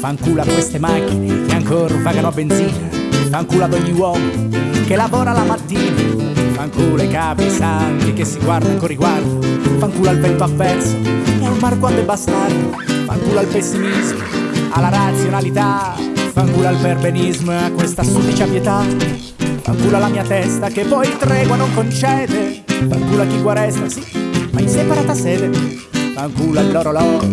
Fanculo a queste macchine che ancora vagano a benzina. Fanculo ad ogni uomo che lavora la mattina. Fanculo ai capi santi che si guardano con riguardo. Fanculo al vento avverso e al mar quando è bastardo. Fanculo al pessimismo, alla razionalità. Fanculo al perbenismo e a questa sudicia pietà. Fanculo alla mia testa che poi tregua non concede. Fanculo a chi qua resta, sì, ma in separata sede. Fanculo all'orologio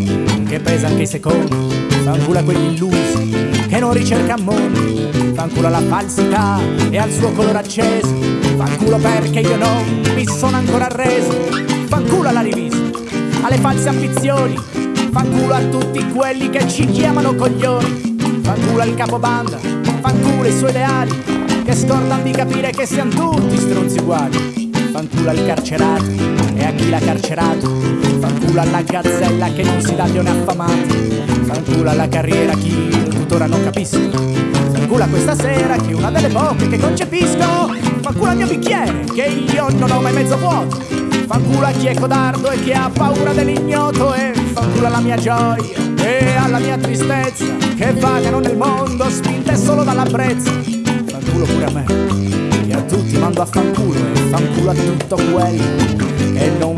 che pesa anche i secondi. Fanculo a quegli illusi che non ricerca mondi. Fanculo alla falsità e al suo colore acceso. Fanculo perché io non mi sono ancora arreso. Fanculo alla rivista, alle false ambizioni. Fanculo a tutti quelli che ci chiamano coglioni. Fanculo al capobanda, fanculo i suoi ideali. Che scordano di capire che siamo tutti stronzi uguali. Fanculo al carcerato e a chi l'ha carcerato. Fanculo alla gazzella che non si dà agli affamati. Fanculo alla carriera chi tuttora non capisco. Fanculo questa sera che è una delle poche che concepisco. Fanculo al mio bicchiere che io non ho mai mezzo vuoto. Fanculo a chi è codardo e chi ha paura dell'ignoto. E fanculo alla mia gioia e alla mia tristezza che vagano nel mondo spinte solo dalla brezza. Fanculo pure a me che a tutti mando a fanculo e fanculo a tutto quello che non